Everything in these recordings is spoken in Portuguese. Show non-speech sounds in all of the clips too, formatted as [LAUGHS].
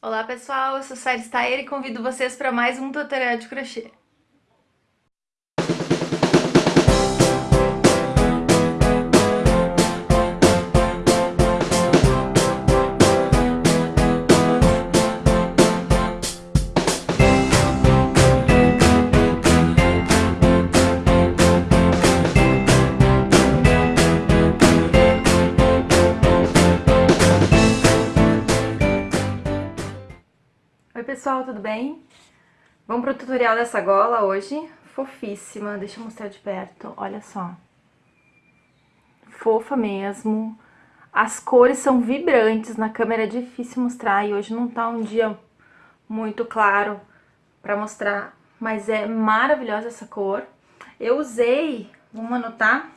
Olá pessoal, eu sou Sara Stayer e convido vocês para mais um tutorial de crochê. Pessoal, tudo bem? Vamos pro tutorial dessa gola hoje, fofíssima, deixa eu mostrar de perto, olha só. Fofa mesmo, as cores são vibrantes, na câmera é difícil mostrar e hoje não tá um dia muito claro pra mostrar, mas é maravilhosa essa cor. Eu usei, vamos anotar,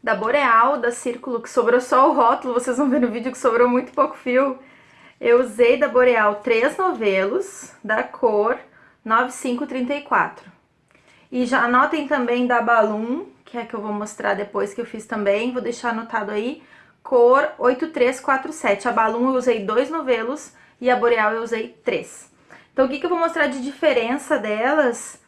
da Boreal, da Círculo, que sobrou só o rótulo, vocês vão ver no vídeo que sobrou muito pouco fio, eu usei da Boreal três novelos da cor 9534. E já anotem também da Balloon, que é que eu vou mostrar depois que eu fiz também, vou deixar anotado aí, cor 8347. A Balloon eu usei dois novelos e a Boreal eu usei três. Então, o que, que eu vou mostrar de diferença delas?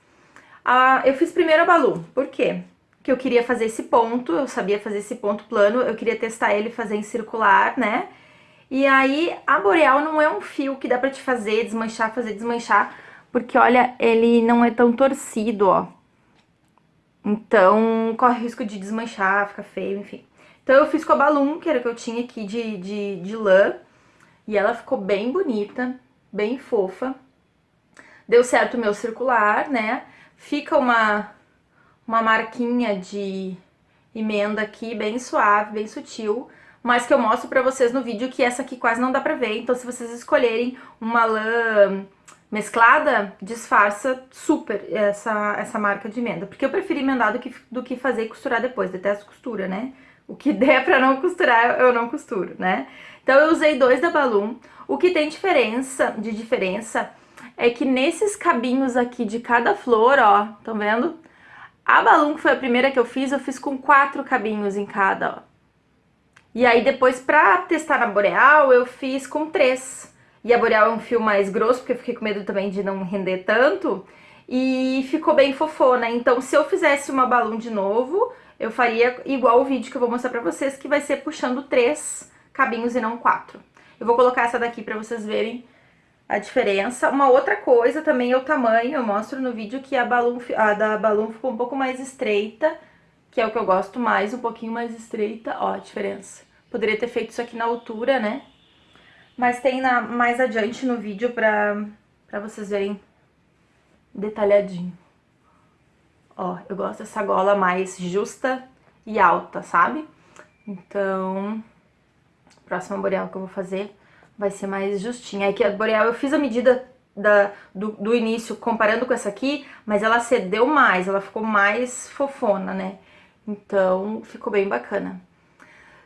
Ah, eu fiz primeiro a Balloon, por quê? Porque eu queria fazer esse ponto, eu sabia fazer esse ponto plano, eu queria testar ele fazer em circular, né? E aí, a Boreal não é um fio que dá pra te fazer desmanchar, fazer desmanchar, porque, olha, ele não é tão torcido, ó. Então, corre risco de desmanchar, ficar feio, enfim. Então, eu fiz com a Balloon, que era o que eu tinha aqui de, de, de lã, e ela ficou bem bonita, bem fofa. Deu certo o meu circular, né? Fica uma, uma marquinha de emenda aqui, bem suave, bem sutil mas que eu mostro pra vocês no vídeo que essa aqui quase não dá pra ver. Então se vocês escolherem uma lã mesclada, disfarça super essa, essa marca de emenda. Porque eu prefiro emendar do que, do que fazer e costurar depois, detesto costura, né? O que [LAUGHS] der pra não costurar, eu não costuro, né? Então eu usei dois da Balloon. O que tem diferença, de diferença é que nesses cabinhos aqui de cada flor, ó, estão vendo? A Balloon, que foi a primeira que eu fiz, eu fiz com quatro cabinhos em cada, ó. E aí depois pra testar na Boreal eu fiz com três. E a Boreal é um fio mais grosso, porque eu fiquei com medo também de não render tanto. E ficou bem fofona. Então se eu fizesse uma balão de novo, eu faria igual o vídeo que eu vou mostrar pra vocês, que vai ser puxando três cabinhos e não quatro. Eu vou colocar essa daqui pra vocês verem a diferença. Uma outra coisa também é o tamanho, eu mostro no vídeo que a, balão, a da balão ficou um pouco mais estreita que é o que eu gosto mais, um pouquinho mais estreita, ó a diferença. Poderia ter feito isso aqui na altura, né? Mas tem na, mais adiante no vídeo pra, pra vocês verem detalhadinho. Ó, eu gosto dessa gola mais justa e alta, sabe? Então, a próxima boreal que eu vou fazer vai ser mais justinha. Aqui a boreal eu fiz a medida da, do, do início comparando com essa aqui, mas ela cedeu mais, ela ficou mais fofona, né? Então, ficou bem bacana.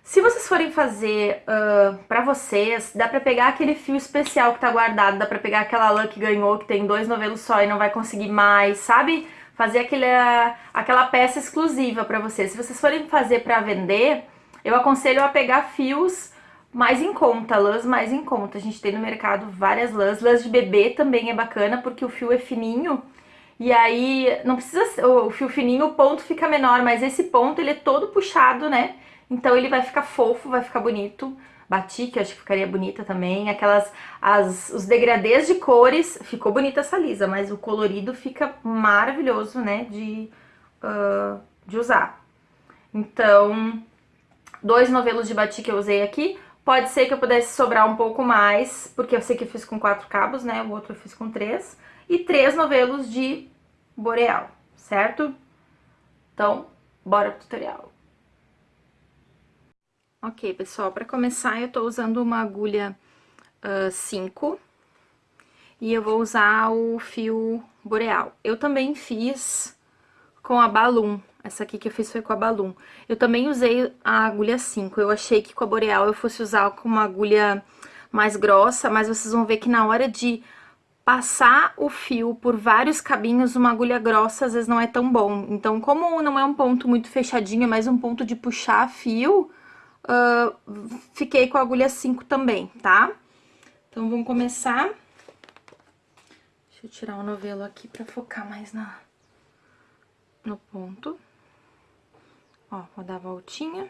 Se vocês forem fazer uh, pra vocês, dá pra pegar aquele fio especial que tá guardado, dá pra pegar aquela lã que ganhou, que tem dois novelos só e não vai conseguir mais, sabe? Fazer aquele, aquela peça exclusiva pra vocês. Se vocês forem fazer pra vender, eu aconselho a pegar fios mais em conta, lãs mais em conta. A gente tem no mercado várias lãs. Lãs de bebê também é bacana, porque o fio é fininho e aí, não precisa, o fio fininho, o ponto fica menor, mas esse ponto ele é todo puxado, né? Então ele vai ficar fofo, vai ficar bonito. Batik, acho que ficaria bonita também. Aquelas, as, os degradês de cores, ficou bonita essa lisa, mas o colorido fica maravilhoso, né, de, uh, de usar. Então, dois novelos de batik eu usei aqui. Pode ser que eu pudesse sobrar um pouco mais, porque eu sei que eu fiz com quatro cabos, né, o outro eu fiz com três e três novelos de boreal, certo? Então, bora pro tutorial. Ok, pessoal, para começar eu tô usando uma agulha 5 uh, e eu vou usar o fio boreal. Eu também fiz com a Balloon, essa aqui que eu fiz foi com a Balloon. Eu também usei a agulha 5, eu achei que com a boreal eu fosse usar com uma agulha mais grossa, mas vocês vão ver que na hora de passar o fio por vários cabinhos, uma agulha grossa às vezes não é tão bom. Então, como não é um ponto muito fechadinho, é mais um ponto de puxar fio, uh, fiquei com a agulha 5 também, tá? Então, vamos começar. Deixa eu tirar o novelo aqui pra focar mais na, no ponto. Ó, vou dar a voltinha.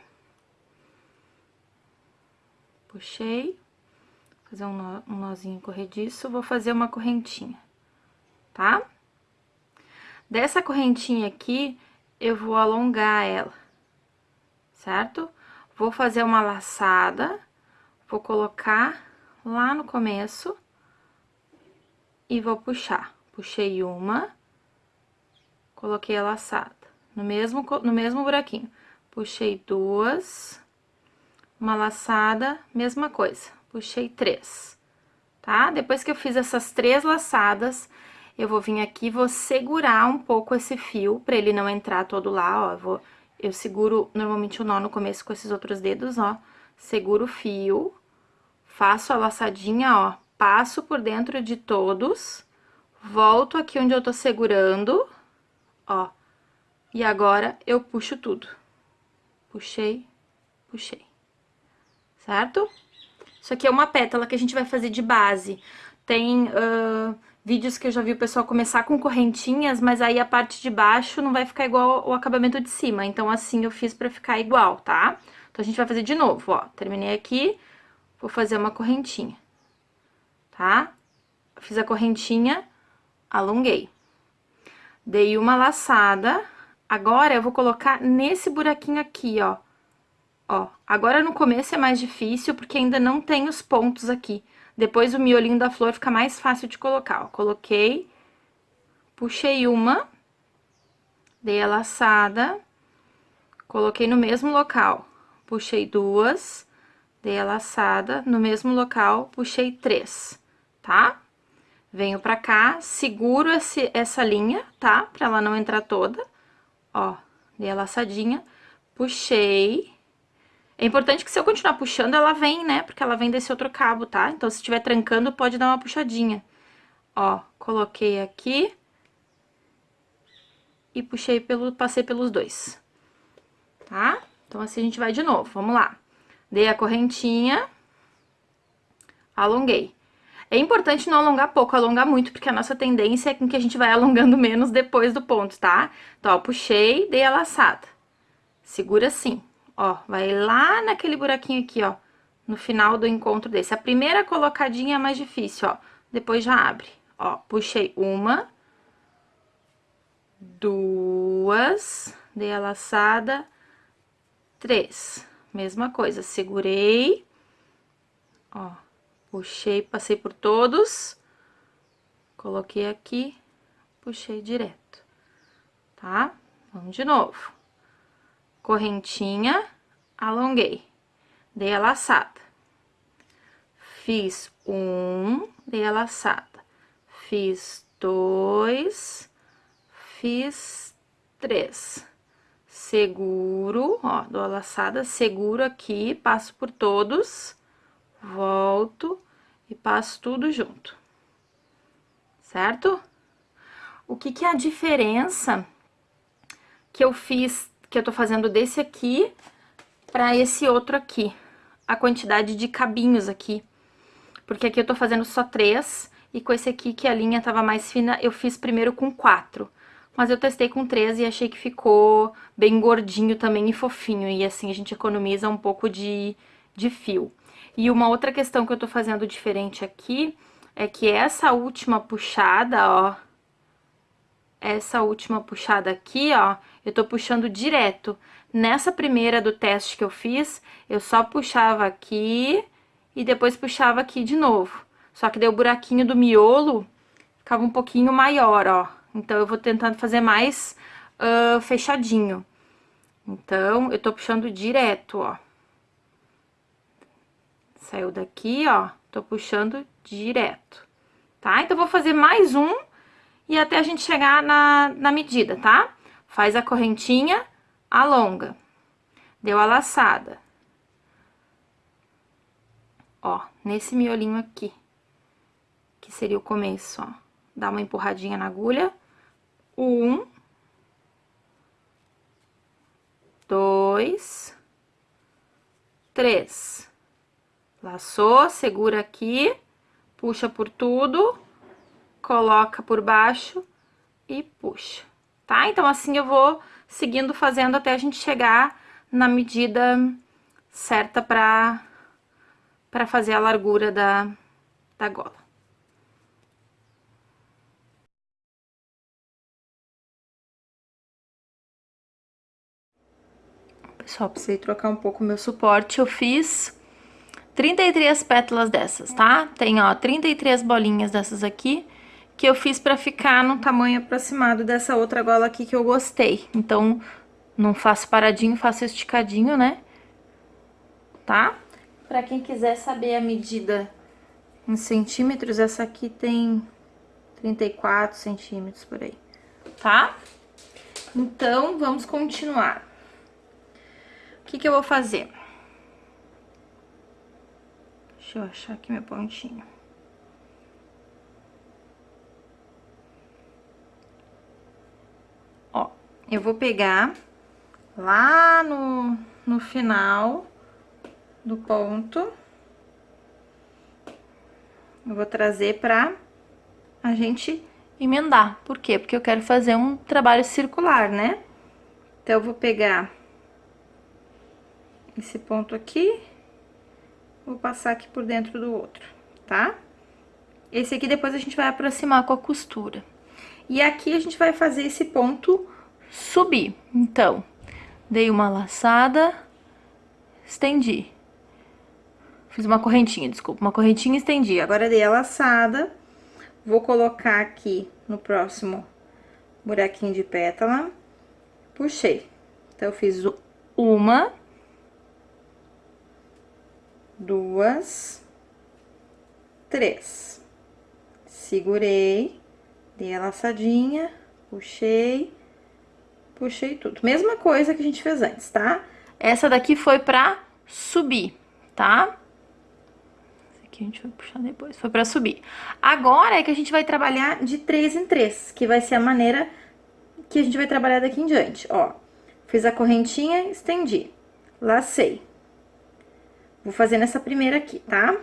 Puxei. Fazer um, nó, um nozinho corrediço. Vou fazer uma correntinha, tá? Dessa correntinha aqui, eu vou alongar ela, certo? Vou fazer uma laçada, vou colocar lá no começo e vou puxar. Puxei uma, coloquei a laçada no mesmo, no mesmo buraquinho. Puxei duas, uma laçada, mesma coisa. Puxei três, tá? Depois que eu fiz essas três laçadas, eu vou vir aqui, vou segurar um pouco esse fio, pra ele não entrar todo lá, ó. Eu, vou, eu seguro normalmente o nó no começo com esses outros dedos, ó. Seguro o fio, faço a laçadinha, ó. Passo por dentro de todos, volto aqui onde eu tô segurando, ó. E agora, eu puxo tudo. Puxei, puxei. Certo? Isso aqui é uma pétala que a gente vai fazer de base. Tem uh, vídeos que eu já vi o pessoal começar com correntinhas, mas aí a parte de baixo não vai ficar igual o acabamento de cima. Então, assim eu fiz pra ficar igual, tá? Então, a gente vai fazer de novo, ó. Terminei aqui, vou fazer uma correntinha, tá? Fiz a correntinha, alonguei. Dei uma laçada, agora eu vou colocar nesse buraquinho aqui, ó. Ó, agora no começo é mais difícil, porque ainda não tem os pontos aqui. Depois o miolinho da flor fica mais fácil de colocar, ó. Coloquei, puxei uma, dei a laçada, coloquei no mesmo local, puxei duas, dei a laçada, no mesmo local, puxei três, tá? Venho pra cá, seguro esse, essa linha, tá? Pra ela não entrar toda, ó, dei a laçadinha, puxei é importante que se eu continuar puxando, ela vem, né? Porque ela vem desse outro cabo, tá? Então, se estiver trancando, pode dar uma puxadinha. Ó, coloquei aqui. E puxei pelo, passei pelos dois. Tá? Então, assim a gente vai de novo, vamos lá. Dei a correntinha. Alonguei. É importante não alongar pouco, alongar muito, porque a nossa tendência é com que a gente vai alongando menos depois do ponto, tá? Então, ó, puxei, dei a laçada. Segura assim ó, vai lá naquele buraquinho aqui, ó, no final do encontro desse. A primeira colocadinha é mais difícil, ó, depois já abre. Ó, puxei uma, duas, dei a laçada, três. Mesma coisa, segurei, ó, puxei, passei por todos, coloquei aqui, puxei direto, tá? Vamos de novo correntinha, alonguei, dei a laçada. Fiz um, dei a laçada. Fiz dois, fiz três. Seguro, ó, dou a laçada, seguro aqui, passo por todos, volto e passo tudo junto. Certo? O que que é a diferença que eu fiz que eu tô fazendo desse aqui pra esse outro aqui. A quantidade de cabinhos aqui. Porque aqui eu tô fazendo só três, e com esse aqui, que a linha tava mais fina, eu fiz primeiro com quatro. Mas eu testei com três e achei que ficou bem gordinho também e fofinho. E assim a gente economiza um pouco de, de fio. E uma outra questão que eu tô fazendo diferente aqui é que essa última puxada, ó, essa última puxada aqui, ó, eu tô puxando direto. Nessa primeira do teste que eu fiz, eu só puxava aqui e depois puxava aqui de novo. Só que deu o buraquinho do miolo, ficava um pouquinho maior, ó. Então, eu vou tentando fazer mais uh, fechadinho. Então, eu tô puxando direto, ó. Saiu daqui, ó, tô puxando direto, tá? Então, vou fazer mais um e até a gente chegar na, na medida, tá? Faz a correntinha, alonga. Deu a laçada. Ó, nesse miolinho aqui, que seria o começo, ó. Dá uma empurradinha na agulha. Um. Dois. Três. Laçou, segura aqui, puxa por tudo, coloca por baixo e puxa, tá? Então, assim eu vou seguindo fazendo até a gente chegar na medida certa pra, pra fazer a largura da, da gola. Pessoal, precisei trocar um pouco o meu suporte. Eu fiz 33 pétalas dessas, tá? Tem, ó, 33 bolinhas dessas aqui, que eu fiz pra ficar no tamanho aproximado dessa outra gola aqui que eu gostei. Então, não faço paradinho, faço esticadinho, né? Tá? Pra quem quiser saber a medida em centímetros, essa aqui tem 34 centímetros por aí, tá? Então, vamos continuar. O que que eu vou fazer? Deixa eu achar aqui meu pontinho. Eu vou pegar lá no, no final do ponto. Eu vou trazer pra a gente emendar. Por quê? Porque eu quero fazer um trabalho circular, né? Então, eu vou pegar esse ponto aqui, vou passar aqui por dentro do outro, tá? Esse aqui depois a gente vai aproximar com a costura. E aqui a gente vai fazer esse ponto subir. Então, dei uma laçada, estendi. Fiz uma correntinha, desculpa, uma correntinha estendi. Agora dei a laçada, vou colocar aqui no próximo buraquinho de pétala, puxei. Então, eu fiz uma duas, três. Segurei, dei a laçadinha, puxei, puxei tudo. Mesma coisa que a gente fez antes, tá? Essa daqui foi pra subir, tá? Essa aqui a gente vai puxar depois, foi pra subir. Agora é que a gente vai trabalhar de três em três, que vai ser a maneira que a gente vai trabalhar daqui em diante, ó. Fiz a correntinha, estendi, lacei. Vou fazer nessa primeira aqui, tá?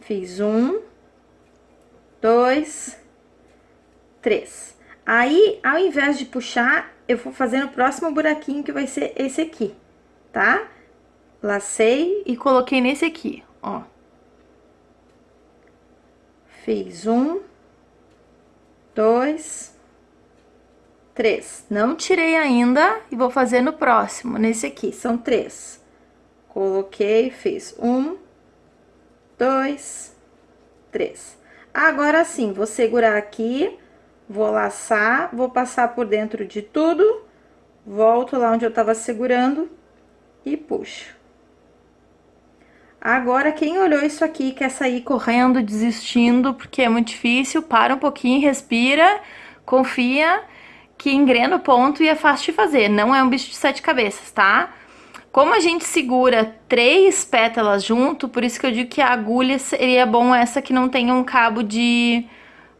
Fiz um, dois, três. Aí, ao invés de puxar, eu vou fazer no próximo buraquinho, que vai ser esse aqui, tá? Lacei e coloquei nesse aqui, ó. Fiz um, dois, três. Não tirei ainda e vou fazer no próximo, nesse aqui, são três. Coloquei, fiz um, dois, três. Agora sim, vou segurar aqui, vou laçar, vou passar por dentro de tudo, volto lá onde eu tava segurando e puxo. Agora, quem olhou isso aqui quer sair correndo, desistindo, porque é muito difícil, para um pouquinho, respira, confia que engrena o ponto e é fácil de fazer. Não é um bicho de sete cabeças, tá? Como a gente segura três pétalas junto, por isso que eu digo que a agulha seria bom essa que não tenha um cabo de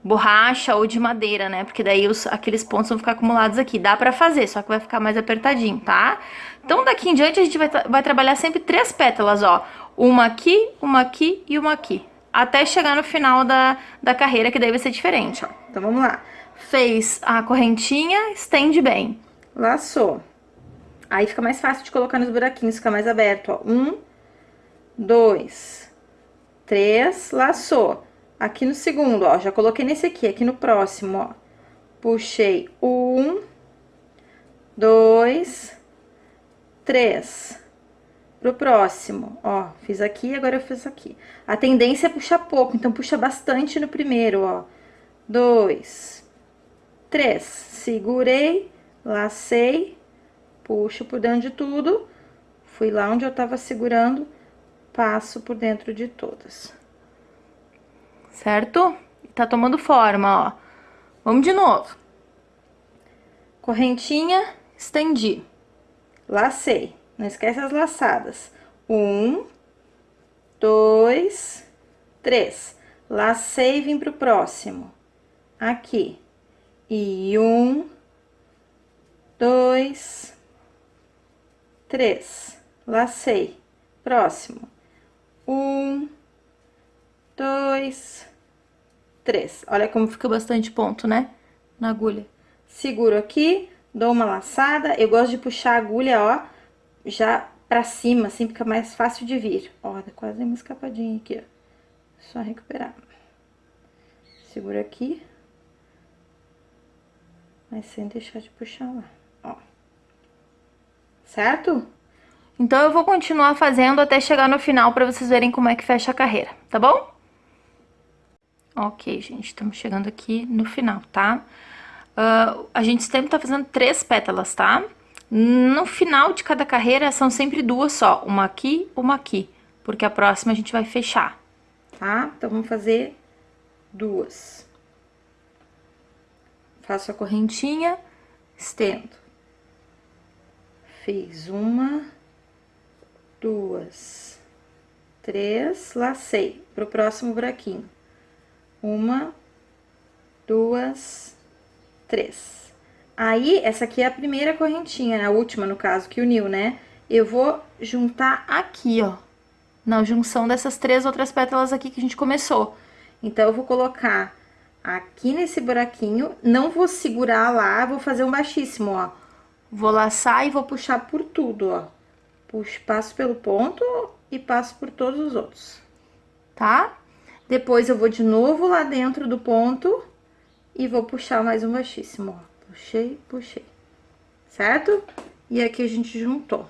borracha ou de madeira, né? Porque daí os, aqueles pontos vão ficar acumulados aqui. Dá pra fazer, só que vai ficar mais apertadinho, tá? Então, daqui em diante, a gente vai, vai trabalhar sempre três pétalas, ó. Uma aqui, uma aqui e uma aqui. Até chegar no final da, da carreira, que daí vai ser diferente, ó. Então, vamos lá. Fez a correntinha, estende bem. Laçou. Aí fica mais fácil de colocar nos buraquinhos, fica mais aberto, ó. Um, dois, três, laçou. Aqui no segundo, ó, já coloquei nesse aqui, aqui no próximo, ó. Puxei um, dois, três. Pro próximo, ó, fiz aqui, agora eu fiz aqui. A tendência é puxar pouco, então puxa bastante no primeiro, ó. Dois, três. Segurei, lacei, puxo por dentro de tudo, fui lá onde eu tava segurando, passo por dentro de todas. Certo? Tá tomando forma, ó. Vamos de novo. Correntinha, estendi. Lacei. Não esquece as laçadas. Um, dois, três. Lacei e vim pro próximo. Aqui. E um, dois, três, lacei. Próximo, um, dois, três. Olha como fica bastante ponto, né? Na agulha. Seguro aqui, dou uma laçada. Eu gosto de puxar a agulha, ó, já pra cima, assim, fica mais fácil de vir. Ó, dá quase uma escapadinha aqui, ó. Só recuperar. Segura aqui. Mas sem deixar de puxar lá, ó. Certo? Então, eu vou continuar fazendo até chegar no final pra vocês verem como é que fecha a carreira, tá bom? Ok, gente, estamos chegando aqui no final, tá? Uh, a gente sempre tá fazendo três pétalas, tá? No final de cada carreira são sempre duas só, uma aqui, uma aqui, porque a próxima a gente vai fechar, tá? Então, vamos fazer duas. Faço a correntinha, estendo. Fiz uma, duas, três, lacei pro próximo buraquinho. Uma, duas, três. Aí, essa aqui é a primeira correntinha, né? a última, no caso, que uniu, né? Eu vou juntar aqui, ó, na junção dessas três outras pétalas aqui que a gente começou. Então, eu vou colocar aqui nesse buraquinho, não vou segurar lá, vou fazer um baixíssimo, ó. Vou laçar e vou puxar por tudo, ó. Puxo, passo pelo ponto e passo por todos os outros, tá? Depois, eu vou de novo lá dentro do ponto e vou puxar mais um baixíssimo, ó. Puxei, puxei, certo? E aqui a gente juntou.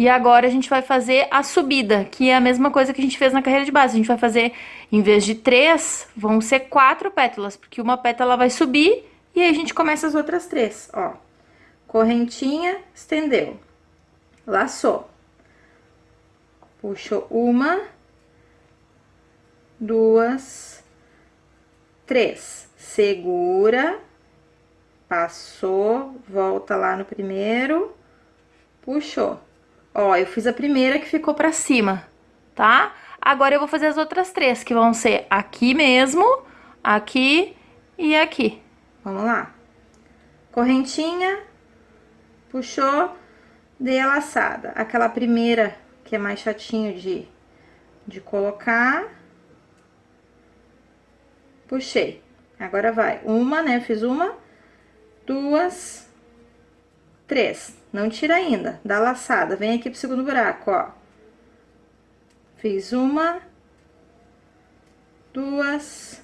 E agora a gente vai fazer a subida, que é a mesma coisa que a gente fez na carreira de base. A gente vai fazer, em vez de três, vão ser quatro pétalas, porque uma pétala vai subir e aí a gente começa as outras três, ó. Correntinha, estendeu, laçou. Puxou uma, duas, três. Segura, passou, volta lá no primeiro, puxou Ó, eu fiz a primeira que ficou pra cima, tá? Agora eu vou fazer as outras três, que vão ser aqui mesmo, aqui e aqui. Vamos lá. Correntinha, puxou, dei a laçada. Aquela primeira, que é mais chatinho de, de colocar. Puxei. Agora vai. Uma, né? Fiz uma, duas, três. Não tira ainda, dá laçada. Vem aqui pro segundo buraco, ó. Fiz uma, duas,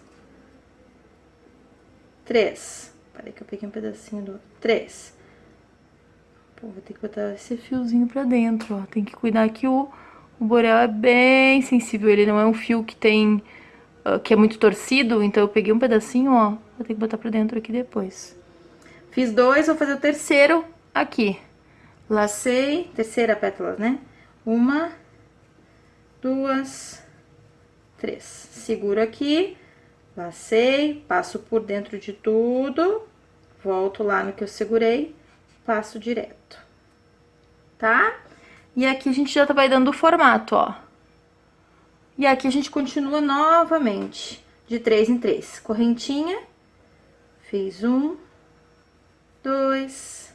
três. Parei que eu peguei um pedacinho do... Três. Pô, vou ter que botar esse fiozinho pra dentro, ó. Tem que cuidar que o, o borel é bem sensível. Ele não é um fio que tem... Uh, que é muito torcido, então eu peguei um pedacinho, ó. Vou ter que botar pra dentro aqui depois. Fiz dois, vou fazer o terceiro aqui. Lacei, terceira pétala, né? Uma, duas, três. Seguro aqui, lacei, passo por dentro de tudo, volto lá no que eu segurei, passo direto, tá? E aqui a gente já vai dando o formato, ó. E aqui a gente continua novamente, de três em três. Correntinha, fiz um, dois,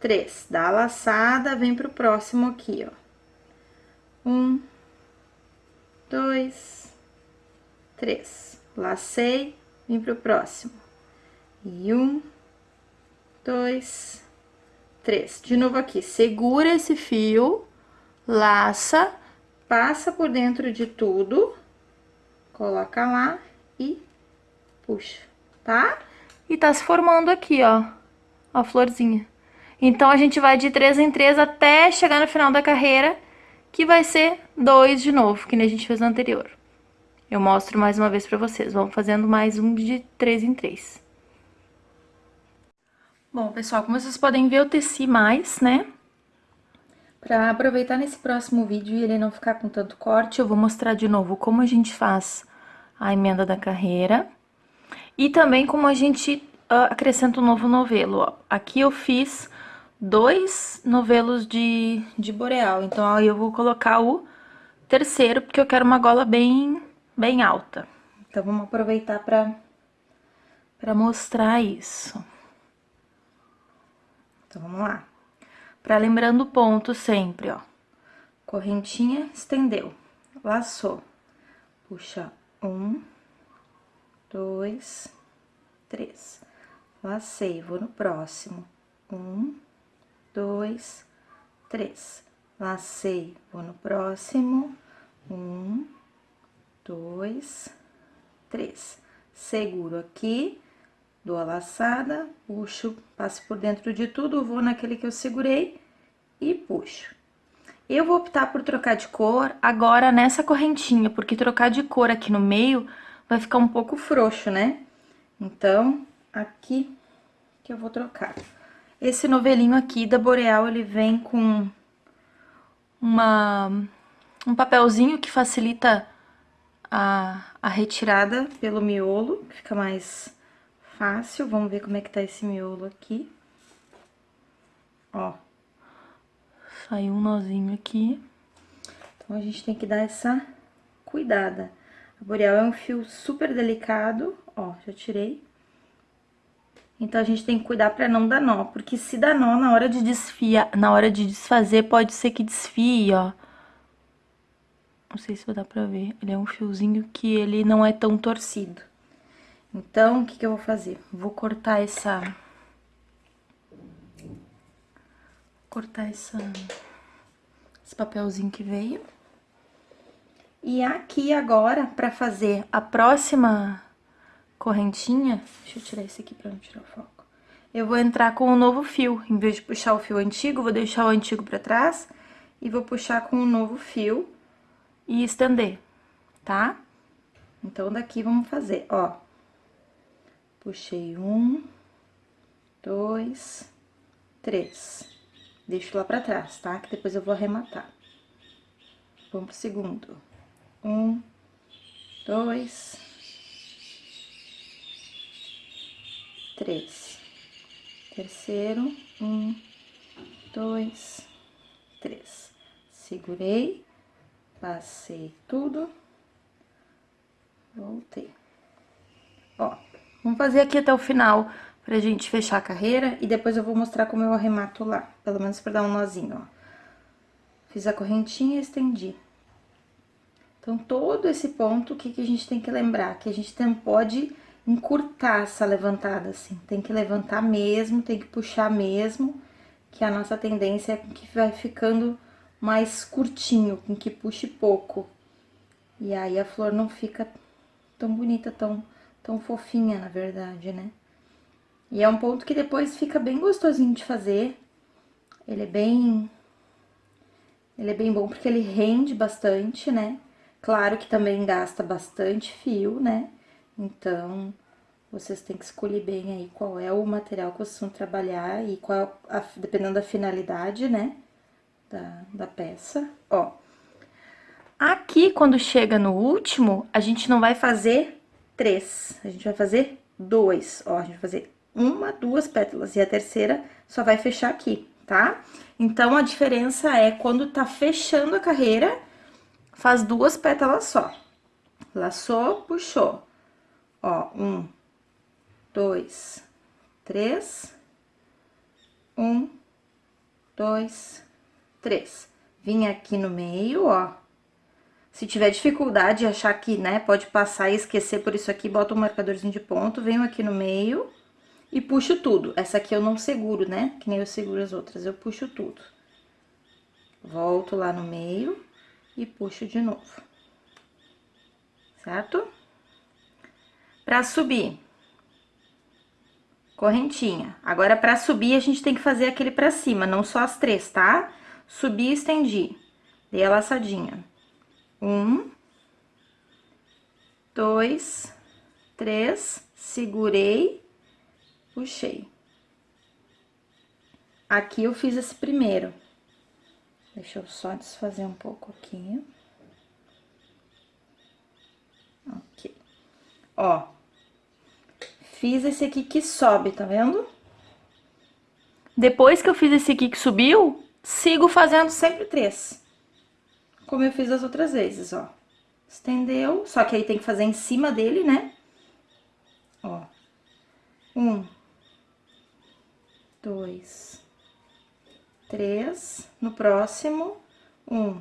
três. Dá a laçada, vem pro próximo aqui, ó. Um, dois, três. Lacei, vem pro próximo. E um, dois, três. De novo aqui, segura esse fio, laça, passa por dentro de tudo, coloca lá e puxa, tá? E tá se formando aqui, ó, a florzinha. Então, a gente vai de três em três até chegar no final da carreira, que vai ser dois de novo, que nem a gente fez no anterior. Eu mostro mais uma vez pra vocês. Vamos fazendo mais um de três em três. Bom, pessoal, como vocês podem ver, eu teci mais, né? Pra aproveitar nesse próximo vídeo e ele não ficar com tanto corte, eu vou mostrar de novo como a gente faz a emenda da carreira. E também como a gente uh, acrescenta um novo novelo, ó. Aqui eu fiz dois novelos de, de boreal. Então, aí eu vou colocar o terceiro, porque eu quero uma gola bem, bem alta. Então, vamos aproveitar pra, pra mostrar isso. Então, vamos lá. Pra lembrando o ponto sempre, ó. Correntinha, estendeu. laçou. Puxa um, dois, três. Lacei, vou no próximo. Um, dois, três. Lacei, vou no próximo. Um, dois, três. Seguro aqui, dou a laçada, puxo, passo por dentro de tudo, vou naquele que eu segurei e puxo. Eu vou optar por trocar de cor agora nessa correntinha, porque trocar de cor aqui no meio vai ficar um pouco frouxo, né? Então, aqui que eu vou trocar. Esse novelinho aqui da Boreal, ele vem com uma, um papelzinho que facilita a, a retirada pelo miolo, fica mais fácil. Vamos ver como é que tá esse miolo aqui. Ó. Saiu um nozinho aqui. Então, a gente tem que dar essa cuidada. A Boreal é um fio super delicado, ó, já tirei. Então, a gente tem que cuidar pra não dar nó, porque se dá nó na hora de desfiar, na hora de desfazer, pode ser que desfie, ó. Não sei se vai dar pra ver. Ele é um fiozinho que ele não é tão torcido. Então, o que que eu vou fazer? Vou cortar essa cortar essa, esse papelzinho que veio. E aqui agora, pra fazer a próxima correntinha, deixa eu tirar esse aqui pra não tirar o foco. Eu vou entrar com o um novo fio, em vez de puxar o fio antigo, vou deixar o antigo pra trás e vou puxar com o um novo fio e estender, tá? Então, daqui vamos fazer, ó. Puxei um, dois, três. Deixo lá pra trás, tá? Que depois eu vou arrematar. Vamos pro segundo. Um, dois, três. Terceiro, um, dois, três. Segurei, passei tudo, voltei. Ó, vamos fazer aqui até o final pra gente fechar a carreira e depois eu vou mostrar como eu arremato lá, pelo menos pra dar um nozinho, ó. Fiz a correntinha e estendi. Então, todo esse ponto, o que, que a gente tem que lembrar? Que a gente não pode encurtar essa levantada, assim. Tem que levantar mesmo, tem que puxar mesmo, que a nossa tendência é que vai ficando mais curtinho, com que puxe pouco. E aí, a flor não fica tão bonita, tão, tão fofinha, na verdade, né? E é um ponto que depois fica bem gostosinho de fazer. Ele é bem... Ele é bem bom porque ele rende bastante, né? Claro que também gasta bastante fio, né? Então, vocês têm que escolher bem aí qual é o material que vocês vão trabalhar e qual, a, dependendo da finalidade, né? Da, da peça. Ó, aqui, quando chega no último, a gente não vai fazer três, a gente vai fazer dois. Ó, a gente vai fazer uma, duas pétalas, e a terceira só vai fechar aqui, tá? Então, a diferença é quando tá fechando a carreira, faz duas pétalas só. Laçou, puxou. Ó, um, dois, três, um, dois, três. Vim aqui no meio, ó. Se tiver dificuldade de achar que, né, pode passar e esquecer por isso aqui, bota um marcadorzinho de ponto, venho aqui no meio e puxo tudo. Essa aqui eu não seguro, né? Que nem eu seguro as outras, eu puxo tudo. Volto lá no meio e puxo de novo. Certo? Pra subir. Correntinha. Agora, pra subir, a gente tem que fazer aquele pra cima, não só as três, tá? Subi e estendi. Dei a laçadinha. Um. Dois. Três. Segurei puxei. Aqui eu fiz esse primeiro. Deixa eu só desfazer um pouco aqui. Ok. Ó. Fiz esse aqui que sobe, tá vendo? Depois que eu fiz esse aqui que subiu, sigo fazendo sempre três. Como eu fiz as outras vezes, ó. Estendeu, só que aí tem que fazer em cima dele, né? Ó. Um, dois, três. No próximo, um,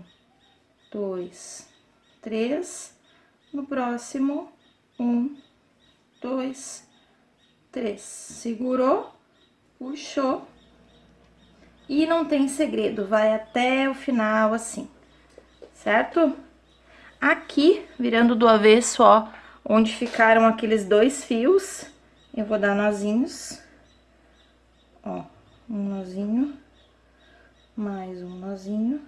dois, três. No próximo, um, dois, três. Segurou, puxou. E não tem segredo, vai até o final assim, certo? Aqui, virando do avesso, ó, onde ficaram aqueles dois fios, eu vou dar nozinhos. Ó, um nozinho, mais um nozinho.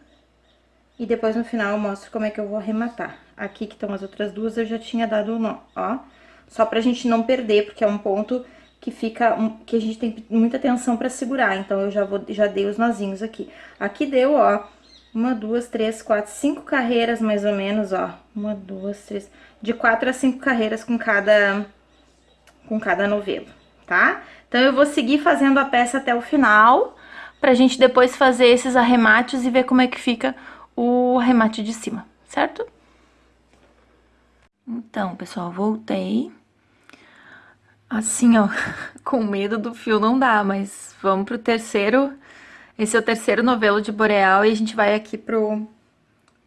E depois no final eu mostro como é que eu vou arrematar. Aqui que estão as outras duas eu já tinha dado o nó, ó. Só pra gente não perder, porque é um ponto que fica, que a gente tem muita atenção pra segurar. Então eu já, vou, já dei os nozinhos aqui. Aqui deu, ó, uma, duas, três, quatro, cinco carreiras mais ou menos, ó. Uma, duas, três, de quatro a cinco carreiras com cada, com cada novelo, tá? Então, eu vou seguir fazendo a peça até o final, pra gente depois fazer esses arremates e ver como é que fica o arremate de cima, certo? Então, pessoal, voltei. Assim, ó, [LAUGHS] com medo do fio não dá, mas vamos pro terceiro... Esse é o terceiro novelo de Boreal e a gente vai aqui pro,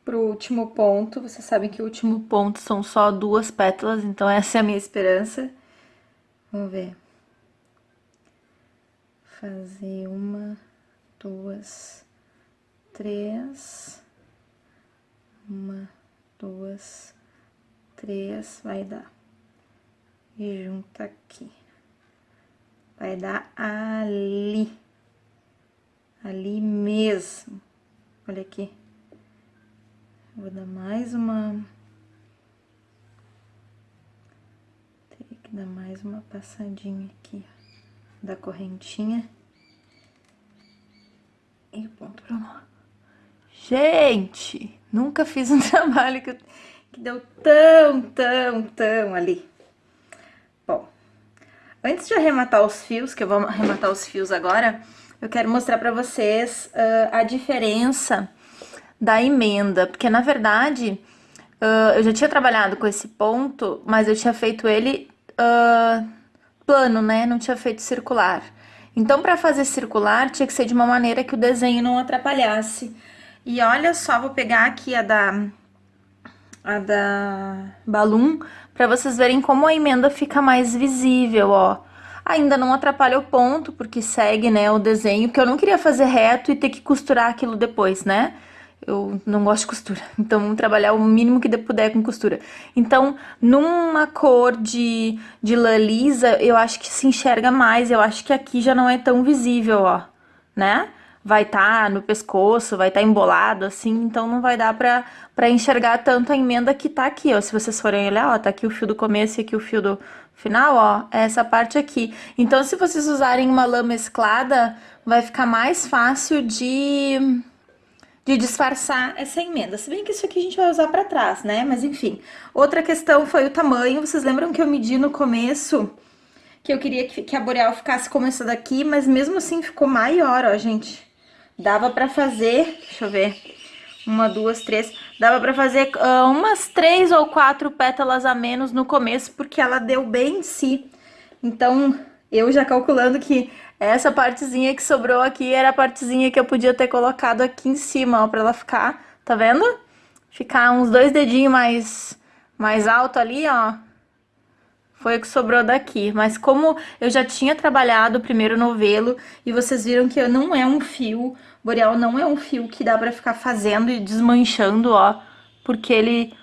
pro último ponto. Vocês sabem que o último ponto são só duas pétalas, então essa é a minha esperança. Vamos ver. Fazer uma, duas, três. Uma, duas, três, vai dar. E junta aqui. Vai dar ali. Ali mesmo. Olha aqui. Vou dar mais uma... Teria que dar mais uma passadinha aqui, ó, da correntinha. E ponto pro nó. Gente, nunca fiz um [LAUGHS] trabalho que, que deu tão, tão, tão ali. Bom, antes de arrematar os fios, que eu vou arrematar os fios agora, eu quero mostrar pra vocês uh, a diferença da emenda, porque na verdade uh, eu já tinha trabalhado com esse ponto, mas eu tinha feito ele uh, plano, né? Não tinha feito circular. Então, para fazer circular, tinha que ser de uma maneira que o desenho não atrapalhasse. E olha só, vou pegar aqui a da, a da Balloon, para vocês verem como a emenda fica mais visível, ó. Ainda não atrapalha o ponto, porque segue, né, o desenho, porque eu não queria fazer reto e ter que costurar aquilo depois, né? Eu não gosto de costura, [LAUGHS] então vamos trabalhar o mínimo que puder com costura. Então, numa cor de, de lã lisa, eu acho que se enxerga mais, eu acho que aqui já não é tão visível, ó, né? Vai estar tá no pescoço, vai estar tá embolado, assim, então não vai dar pra, pra enxergar tanto a emenda que tá aqui, ó. Se vocês forem olhar, ó, tá aqui o fio do começo e aqui o fio do final, ó, é essa parte aqui. Então, se vocês usarem uma lã mesclada, vai ficar mais fácil de de disfarçar essa emenda. Se bem que isso aqui a gente vai usar pra trás, né? Mas enfim. Outra questão foi o tamanho. Vocês lembram que eu medi no começo que eu queria que, a boreal ficasse como essa daqui, mas mesmo assim ficou maior, ó, gente. Dava pra fazer, deixa eu ver, uma, duas, três, dava pra fazer uh, umas três ou quatro pétalas a menos no começo, porque ela deu bem em si. Então, eu já calculando que essa partezinha que sobrou aqui era a partezinha que eu podia ter colocado aqui em cima, ó, pra ela ficar, tá vendo? Ficar uns dois dedinhos mais, mais alto ali, ó. Foi o que sobrou daqui, mas como eu já tinha trabalhado o primeiro novelo e vocês viram que não é um fio, boreal não é um fio que dá pra ficar fazendo e desmanchando, ó, porque ele,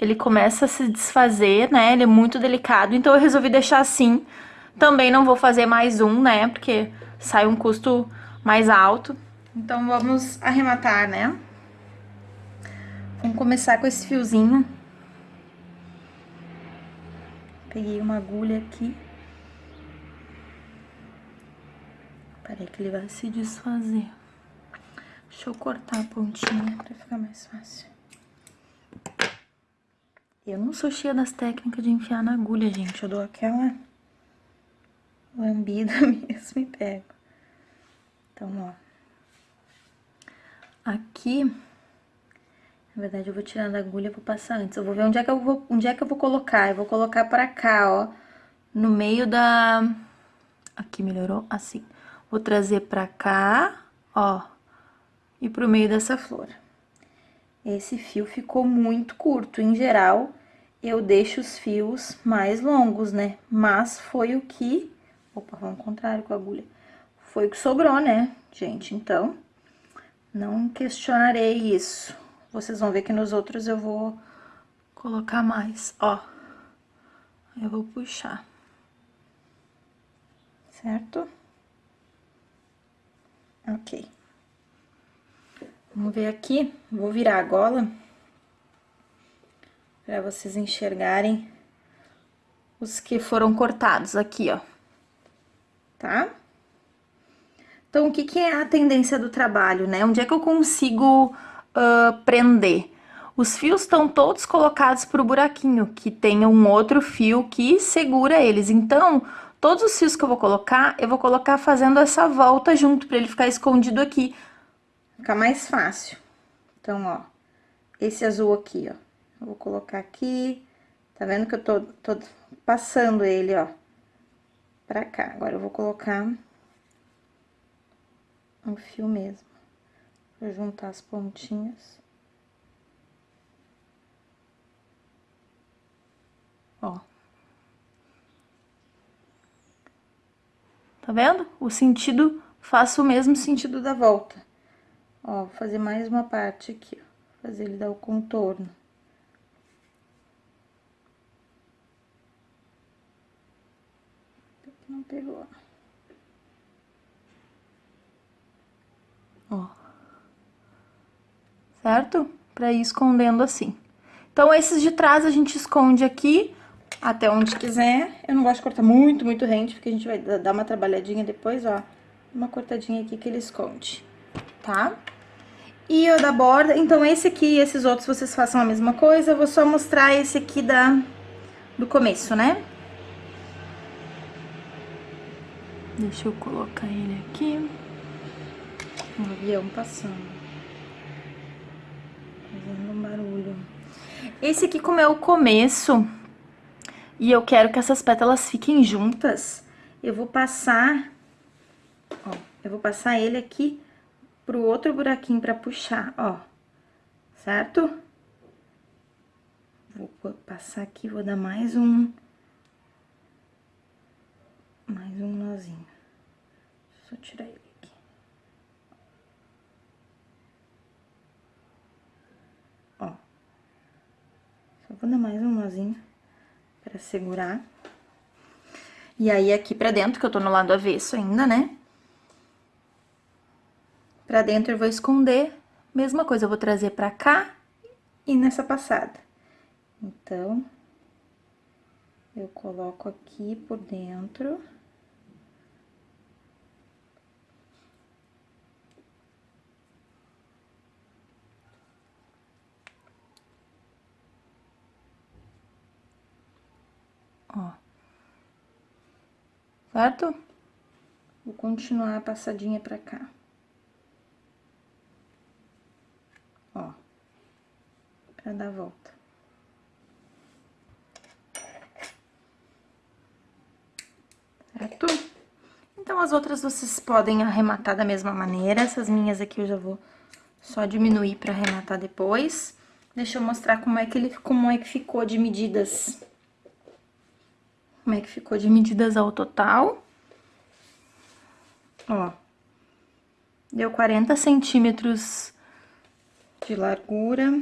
ele começa a se desfazer, né, ele é muito delicado, então eu resolvi deixar assim, também não vou fazer mais um, né? Porque sai um custo mais alto. Então, vamos arrematar, né? Vamos começar com esse fiozinho. Peguei uma agulha aqui. Parei que ele vai se desfazer. Deixa eu cortar a pontinha pra ficar mais fácil. Eu não sou cheia das técnicas de enfiar na agulha, gente. Eu dou aquela lambida [LAUGHS] mesmo e pego. Então, ó. Aqui, na verdade, eu vou tirando a agulha vou passar antes. Eu vou ver onde é que eu vou, onde é que eu vou colocar. Eu vou colocar pra cá, ó. No meio da... Aqui melhorou? Assim. Vou trazer pra cá, ó. E pro meio dessa flor. esse fio ficou muito curto. Em geral, eu deixo os fios mais longos, né? Mas foi o que... Opa, vamos ao contrário com a agulha. Foi o que sobrou, né, gente? Então, não questionarei isso. Vocês vão ver que nos outros eu vou colocar mais, ó. Eu vou puxar. Certo? Ok. Vamos ver aqui, vou virar a gola para vocês enxergarem os que foram cortados aqui, ó. Tá? Então, o que, que é a tendência do trabalho, né? Onde é que eu consigo uh, prender? Os fios estão todos colocados pro buraquinho, que tem um outro fio que segura eles. Então, todos os fios que eu vou colocar, eu vou colocar fazendo essa volta junto, para ele ficar escondido aqui. Ficar mais fácil. Então, ó, esse azul aqui, ó. Vou colocar aqui, tá vendo que eu tô, tô passando ele, ó, pra cá. Agora, eu vou colocar um fio mesmo, pra juntar as pontinhas. Ó. Tá vendo? O sentido, faço o mesmo sentido da volta. Ó, fazer mais uma parte aqui, ó. Fazer ele dar o contorno. Não pegou. Ó. Certo? Pra ir escondendo assim. Então, esses de trás a gente esconde aqui até onde quiser. Eu não gosto de cortar muito, muito rente, porque a gente vai dar uma trabalhadinha depois, ó. Uma cortadinha aqui que ele esconde, tá? E o da borda, então esse aqui e esses outros vocês façam a mesma coisa, eu vou só mostrar esse aqui da, do começo, né? Deixa eu colocar ele aqui. Um avião passando. Fazendo um barulho. Esse aqui, como é o começo, e eu quero que essas pétalas fiquem juntas, eu vou passar, ó, eu vou passar ele aqui pro outro buraquinho pra puxar, ó, certo? Vou passar aqui, vou dar mais um, mais um nozinho. Só tirar ele aqui. Ó. Só vou dar mais um nozinho pra segurar. E aí, aqui pra dentro, que eu tô no lado avesso ainda, né? Pra dentro eu vou esconder, mesma coisa, eu vou trazer pra cá e nessa passada. Então, eu coloco aqui por dentro. Ó. Certo? Vou continuar a passadinha pra cá. ó, pra dar volta. Certo? Então, as outras vocês podem arrematar da mesma maneira, essas minhas aqui eu já vou só diminuir pra arrematar depois. Deixa eu mostrar como é que ele, como é que ficou de medidas. Como é que ficou de medidas ao total. Ó. Deu 40 centímetros de largura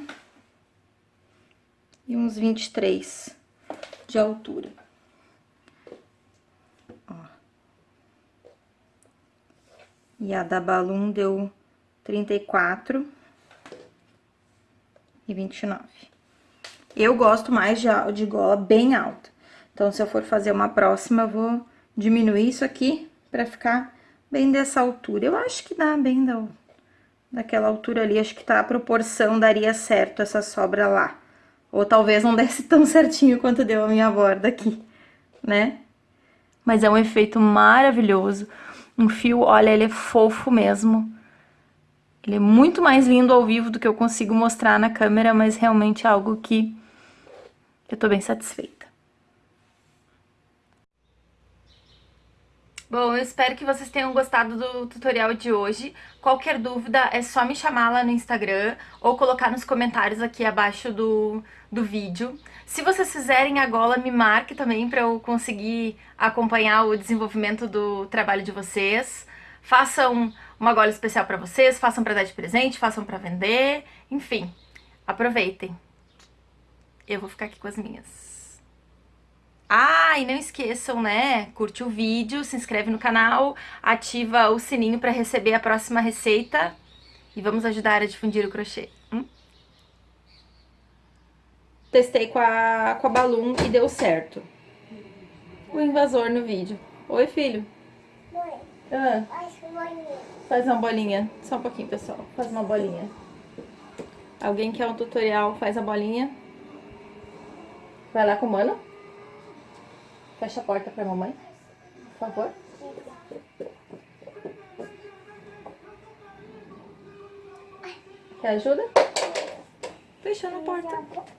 e uns 23 de altura. Ó. E a da Balloon deu 34 e 29. Eu gosto mais de, de gola bem alta. Então, se eu for fazer uma próxima, eu vou diminuir isso aqui pra ficar bem dessa altura. Eu acho que dá bem da daquela altura ali, acho que tá a proporção daria certo essa sobra lá. Ou talvez não desse tão [LAUGHS] certinho quanto deu a minha borda aqui, né? Mas é um efeito maravilhoso. Um fio, olha, ele é fofo mesmo. Ele é muito mais lindo ao vivo do que eu consigo mostrar na câmera, mas realmente é algo que eu tô bem satisfeita. Bom, eu espero que vocês tenham gostado do tutorial de hoje. Qualquer dúvida é só me chamar lá no Instagram ou colocar nos comentários aqui abaixo do, do vídeo. Se vocês fizerem a gola, me marque também para eu conseguir acompanhar o desenvolvimento do trabalho de vocês. Façam uma gola especial para vocês, façam para dar de presente, façam para vender, enfim, aproveitem. Eu vou ficar aqui com as minhas. Ah, e não esqueçam, né? Curte o vídeo, se inscreve no canal, ativa o sininho para receber a próxima receita e vamos ajudar a difundir o crochê. Testei com a, com a Balloon e deu certo. O invasor no vídeo. Oi, filho. Mãe, Ah, faz uma bolinha. faz uma bolinha. Só um pouquinho, pessoal. Faz uma bolinha. Alguém quer um tutorial? Faz a bolinha. Vai lá com o mano. Fecha a porta pra mamãe, por favor. Quer ajuda? Fechando a porta.